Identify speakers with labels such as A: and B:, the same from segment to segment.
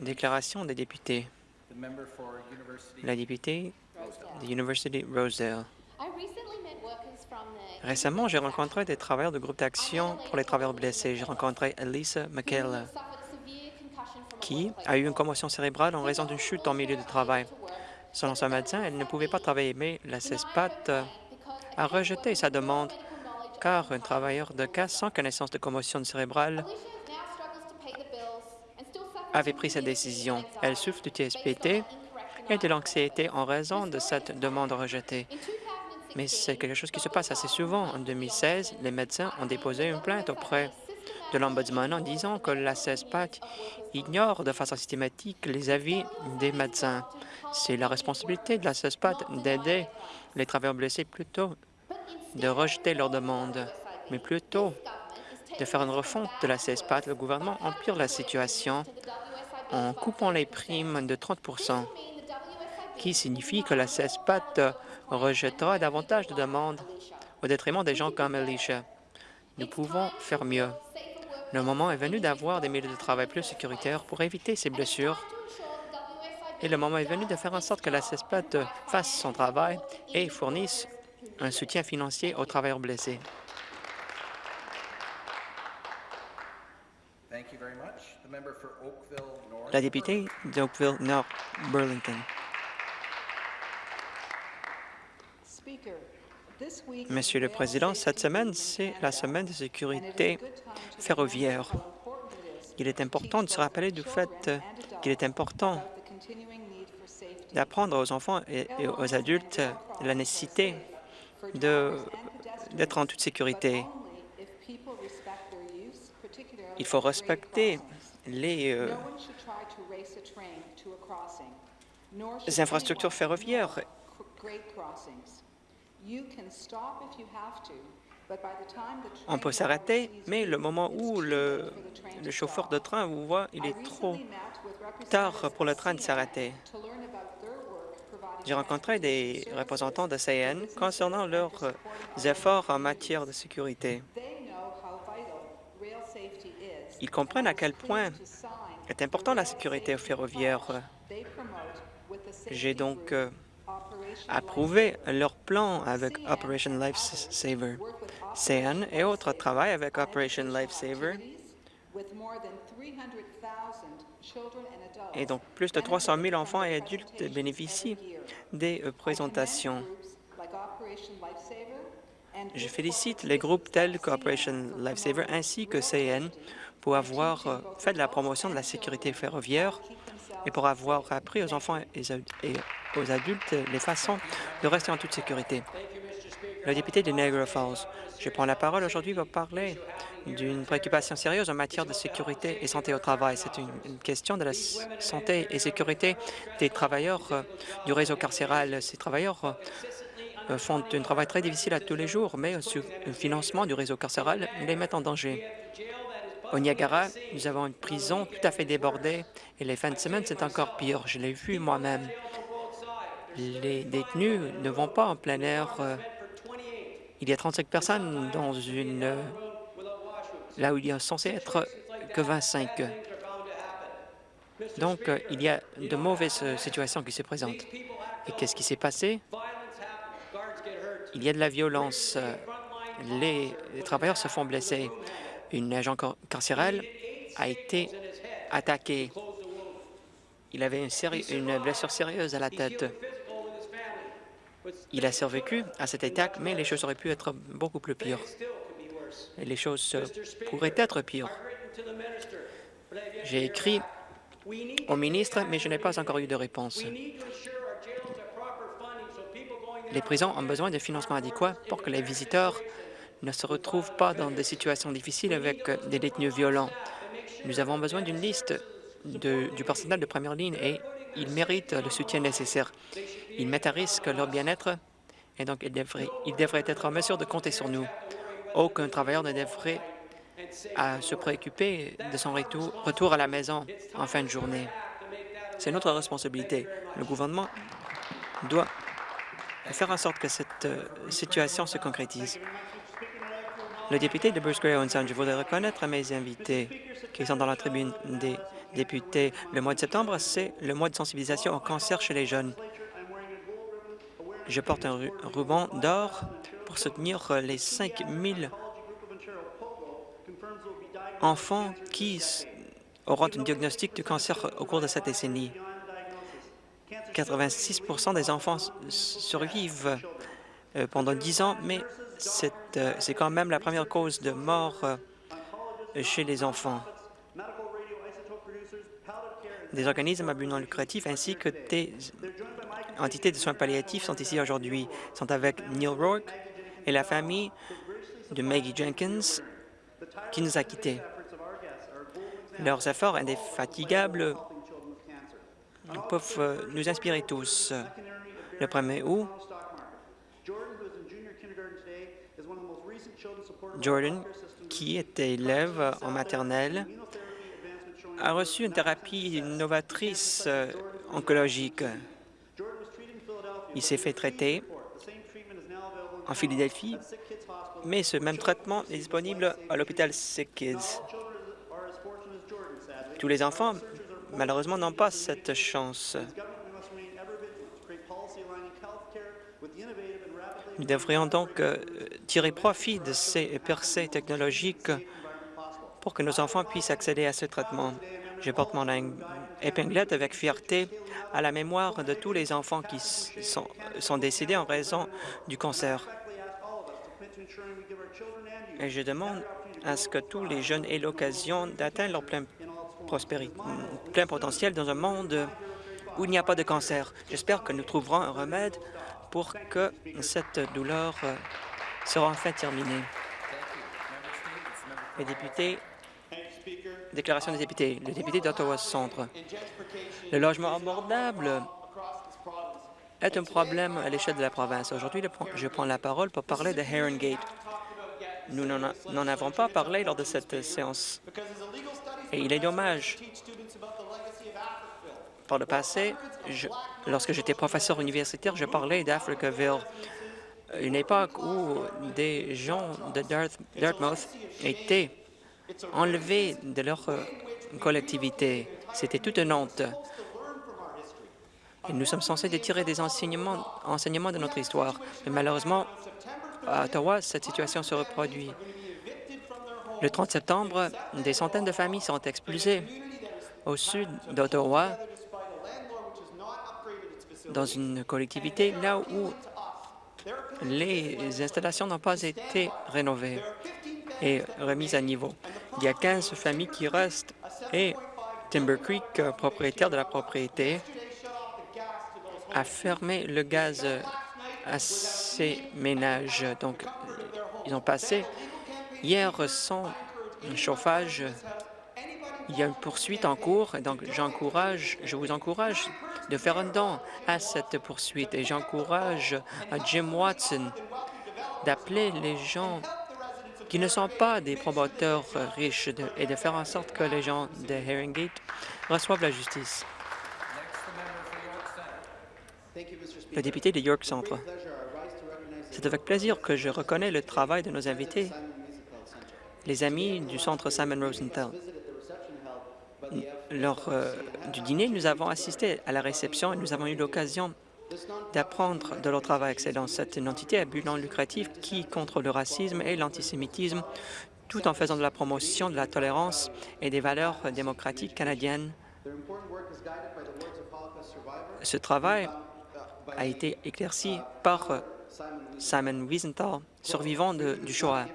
A: Déclaration des députés. La députée de l'Université Rosedale. Récemment, j'ai rencontré des travailleurs du groupe d'action pour les travailleurs blessés. J'ai rencontré Elisa McKayla, qui a eu une commotion cérébrale en raison d'une chute en milieu de travail. Selon son médecin, elle ne pouvait pas travailler, mais la CESPAT a rejeté sa demande car un travailleur de cas sans connaissance de commotion cérébrale avait pris sa décision. Elle souffre du TSPT et de l'anxiété en raison de cette demande rejetée. Mais c'est quelque chose qui se passe assez souvent. En 2016, les médecins ont déposé une plainte auprès de l'Ombudsman en disant que la CESPAT ignore de façon systématique les avis des médecins. C'est la responsabilité de la CESPAT d'aider les travailleurs blessés plutôt de rejeter leurs demandes, mais plutôt de faire une refonte de la CESPAT. Le gouvernement empire la situation en coupant les primes de 30% qui signifie que la CESPAT rejettera davantage de demandes au détriment des gens comme Alicia. Nous pouvons faire mieux. Le moment est venu d'avoir des milieux de travail plus sécuritaires pour éviter ces blessures. Et le moment est venu de faire en sorte que la CESPAT fasse son travail et fournisse un soutien financier aux travailleurs blessés. La députée d'Oakville Nord Burlington. Monsieur le Président, cette semaine, c'est la semaine de sécurité ferroviaire. Il est important de se rappeler du fait qu'il est important d'apprendre aux enfants et aux adultes la nécessité d'être en toute sécurité. Il faut respecter les, euh, infrastructures ferroviaires on peut s'arrêter, mais le moment où le, chauffeur de train vous voit, il est trop tard pour le train de s'arrêter. J'ai rencontré des représentants de CN concernant leurs efforts en matière de sécurité. Ils comprennent à quel point est important la sécurité ferroviaire. J'ai donc euh, approuvé leur plan avec Operation Lifesaver. CN et autres travaillent avec Operation Lifesaver et donc plus de 300 000 enfants et adultes bénéficient des euh, présentations. Je félicite les groupes tels qu'Operation Lifesaver ainsi que CN pour avoir euh, fait de la promotion de la sécurité ferroviaire et pour avoir appris aux enfants et aux adultes les façons de rester en toute sécurité. Le député de Niagara Falls, je prends la parole aujourd'hui pour parler d'une préoccupation sérieuse en matière de sécurité et santé au travail. C'est une, question de la santé et sécurité des travailleurs euh, du réseau carcéral. Ces travailleurs euh, font un travail très difficile à tous les jours, mais le financement du réseau carcéral les met en danger. Au Niagara, nous avons une prison tout à fait débordée et les fins de semaine, c'est encore pire. Je l'ai vu moi-même. Les détenus ne vont pas en plein air. Euh, il y a 35 personnes dans une... Euh, là où il y a censé être que 25. Donc, euh, il y a de mauvaises situations qui se présentent. Et qu'est-ce qui s'est passé? Il y a de la violence. Les travailleurs se font blesser un agent carcéral a été attaqué. Il avait une, blessure sérieuse à la tête. Il a survécu à cette attaque, mais les choses auraient pu être beaucoup plus pires. les choses pourraient être pires. J'ai écrit au ministre, mais je n'ai pas encore eu de réponse. Les prisons ont besoin de financement adéquat pour que les visiteurs ne se retrouvent pas dans des situations difficiles avec des détenus violents. Nous avons besoin d'une liste du personnel de première ligne et ils méritent le soutien nécessaire. Ils mettent à risque leur bien-être et donc ils devraient, être en mesure de compter sur nous. Aucun travailleur ne devrait se préoccuper de son retour, retour à la maison en fin de journée. C'est notre responsabilité. Le gouvernement doit faire en sorte que cette euh, situation se concrétise.
B: Le député de Bruce Gray Sound, je voudrais reconnaître mes invités qui sont dans la tribune des députés. Le mois de septembre, c'est le mois de sensibilisation au cancer chez les jeunes. Je porte un ruban d'or pour soutenir les 5 000 enfants qui auront un diagnostic de cancer au cours de cette décennie. 86% des enfants survivent euh, pendant 10 ans, mais c'est quand même la première cause de mort euh, chez les enfants. Des organismes à but non lucratif ainsi que des entités de soins palliatifs sont ici aujourd'hui. sont avec Neil Rourke et la famille de Maggie Jenkins qui nous a quittés. Leurs efforts indéfatigables peuvent nous inspirer tous. Le 1er août, Jordan, qui était élève en maternelle, a reçu une thérapie novatrice euh, oncologique. Il s'est fait traiter en Philadelphie, mais ce même traitement est disponible à l'hôpital Sick Kids. Tous les enfants, malheureusement, n'ont pas cette chance. Nous devrions donc euh, tirer profit de ces percées technologiques pour que nos enfants puissent accéder à ce traitement. Je porte mon épinglette avec fierté à la mémoire de tous les enfants qui sont, décédés en raison du cancer. Et je demande à ce que tous les jeunes aient l'occasion d'atteindre leur plein, plein potentiel dans un monde où il n'y a pas de cancer. J'espère que nous trouverons un remède pour que cette douleur euh, sera enfin terminée. Députés, déclaration des députés, le député d'Ottawa Centre. Le logement abordable est un problème à l'échelle de la province. Aujourd'hui, je prends la parole pour parler de Heron. Nous n'en avons pas parlé lors de cette séance. Et il est dommage par le passé, lorsque j'étais professeur universitaire, je parlais d'Africaville, une époque où des gens de Dartmouth étaient enlevés de leur euh, collectivité. C'était toute une honte. Nous sommes censés tirer des enseignements, enseignements de notre histoire. Mais malheureusement, à Ottawa, cette situation se reproduit. Le 30 septembre, des centaines de familles sont expulsées au sud d'Ottawa dans une collectivité là où les installations n'ont pas été rénovées et remises à niveau. Il y a 15 familles qui restent et Timber Creek, propriétaire de la propriété, a fermé le gaz à ces ménages. Donc, ils ont passé hier sans chauffage il y a une poursuite en cours, donc j'encourage, je vous encourage de faire un don à cette poursuite et j'encourage à Jim Watson d'appeler les gens qui ne sont pas des promoteurs riches et de faire en sorte que les gens de Herringate reçoivent la justice. Le député de York Centre. C'est avec plaisir que je reconnais le travail de nos invités, les amis du Centre Simon Rosenthal lors euh, du dîner, nous avons assisté à la réception et nous avons eu l'occasion d'apprendre de leur travail excellent. C'est entité à but non lucratif qui contre le racisme et l'antisémitisme, tout en faisant de la promotion de la tolérance et des valeurs démocratiques canadiennes. Ce travail a été éclairci par euh, Simon Wiesenthal, survivant du Shoah.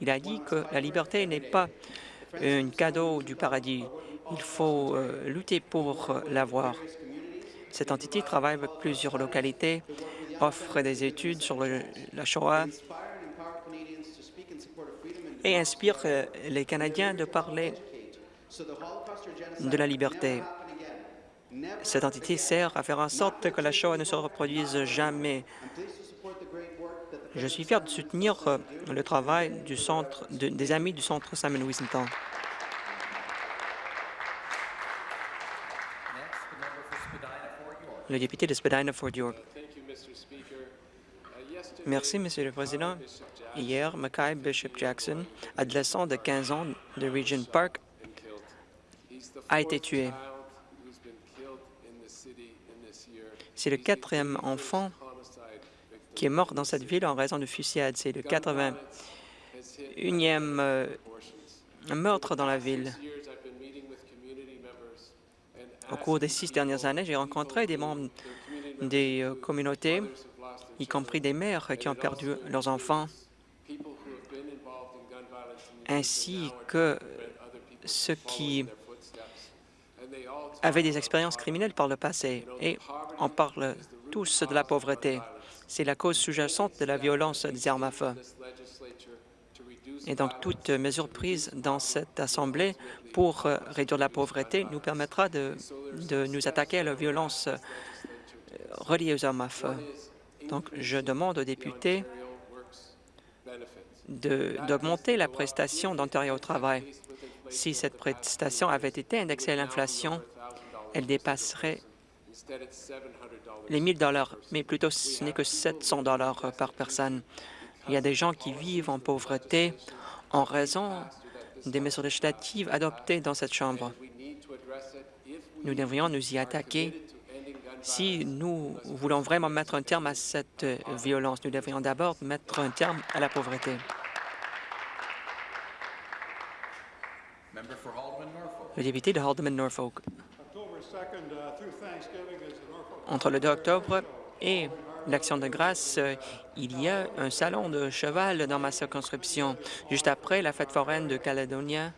B: Il a dit que la liberté n'est pas un cadeau du paradis. Il faut euh, lutter pour euh, l'avoir. Cette entité travaille avec plusieurs localités, offre des études sur la Shoah et inspire euh, les Canadiens de parler de la liberté. Cette entité sert à faire en sorte que la Shoah ne se reproduise jamais. Je suis fier de soutenir le travail des amis du Centre Simon Wiesenthal. Le député de Spadina-Fort York. Merci, Monsieur le Président.
A: Hier, Mackay Bishop Jackson, adolescent de 15 ans de Regent Park, a été tué. C'est le quatrième enfant qui est mort dans cette ville en raison de fusillade. C'est le 81e euh, meurtre dans la ville. Au cours des six dernières années, j'ai rencontré des membres des euh, communautés, y compris des mères qui ont perdu leurs enfants, ainsi que ceux qui avaient des expériences criminelles par le passé. Et on parle tous de la pauvreté. C'est la cause sous-jacente de la violence des armes à feu. Et donc, toute mesure prise dans cette Assemblée pour euh, réduire la pauvreté nous permettra de, de nous attaquer à la violence euh, reliée aux armes à feu. Donc, je demande aux députés d'augmenter la prestation d'Ontario au travail. Si cette prestation avait été indexée à l'inflation, elle dépasserait les 1000 dollars, mais plutôt ce n'est que 700 dollars par personne. Il y a des gens qui vivent en pauvreté en raison des mesures législatives adoptées dans cette Chambre. Nous devrions nous y attaquer. Si nous voulons vraiment mettre un terme à cette violence, nous devrions d'abord mettre un terme à la pauvreté. Le député de Haldeman-Norfolk. Entre le 2 octobre et l'Action de grâce, il y a un salon de cheval dans ma circonscription. Juste après la fête foraine de Caledonia,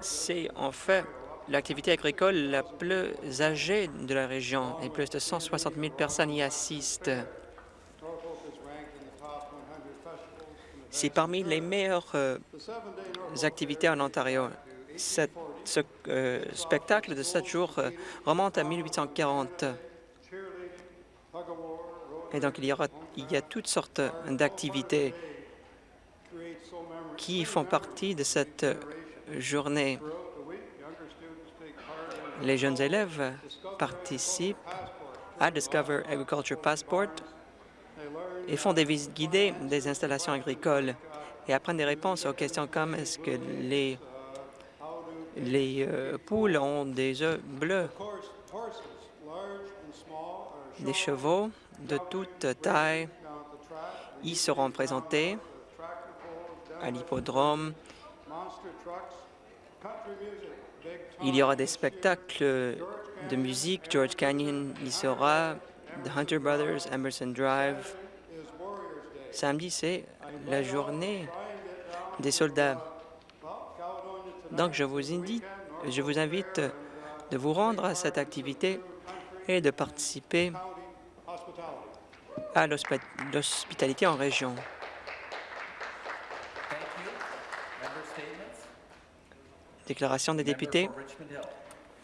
A: c'est en fait l'activité agricole la plus âgée de la région et plus de 160 000 personnes y assistent. C'est parmi les meilleures euh, activités en Ontario. ce euh, spectacle de sept jours euh, remonte à 1840. Et donc, il y, aura, il y a toutes sortes d'activités qui font partie de cette journée. Les jeunes élèves participent à Discover Agriculture Passport et font des visites guidées des installations agricoles et apprennent des réponses aux questions comme est-ce que les, les euh, poules ont des œufs bleus, des chevaux de toute taille y seront présentés à l'hippodrome. Il y aura des spectacles de musique. George Canyon y sera, The Hunter Brothers, Emerson Drive, Samedi, c'est la journée des soldats. Donc, je vous, invite, vous de vous rendre à cette activité et de participer à l'hospitalité en région. Déclaration des députés.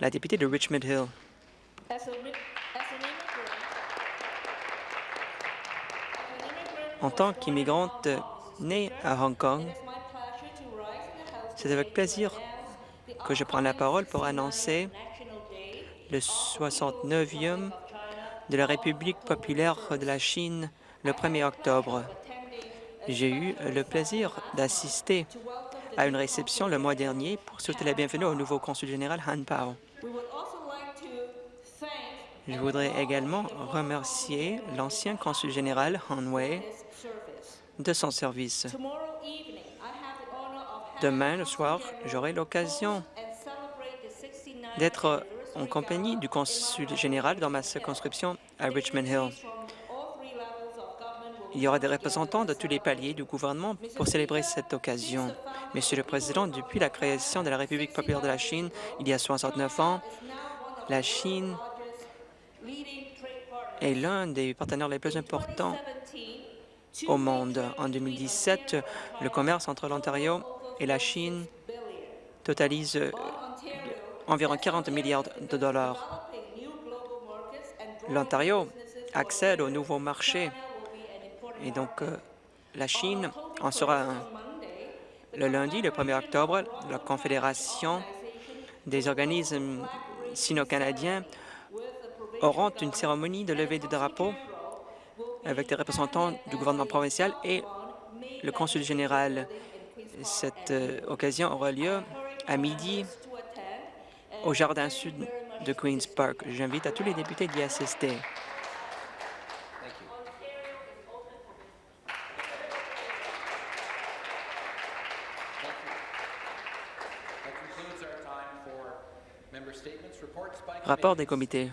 A: La députée de Richmond Hill. En tant qu'immigrante née à Hong Kong, c'est avec plaisir que je prends la parole pour annoncer le 69e de la République populaire de la Chine le 1er octobre. J'ai eu le plaisir d'assister à une réception le mois dernier pour souhaiter la bienvenue au nouveau consul général Han Pao. Je voudrais également remercier l'ancien consul général Han Wei de son service. Demain, le soir, j'aurai l'occasion d'être en compagnie du consul général dans ma circonscription à Richmond Hill. Il y aura des représentants de tous les paliers du gouvernement pour célébrer cette occasion. Monsieur le Président, depuis la création de la République populaire de la Chine, il y a 69 ans, la Chine est l'un des partenaires les plus importants au monde. En 2017, le commerce entre l'Ontario et la Chine totalise environ 40 milliards de dollars. L'Ontario accède aux nouveaux marchés et donc euh, la Chine en sera un. Le lundi, le 1er octobre, la Confédération des organismes sino-canadiens auront une cérémonie de levée de drapeau avec des représentants du gouvernement provincial et le consul général. Cette euh, occasion aura lieu à midi au jardin sud de Queen's Park. J'invite à tous les députés d'y assister. Rapport des comités.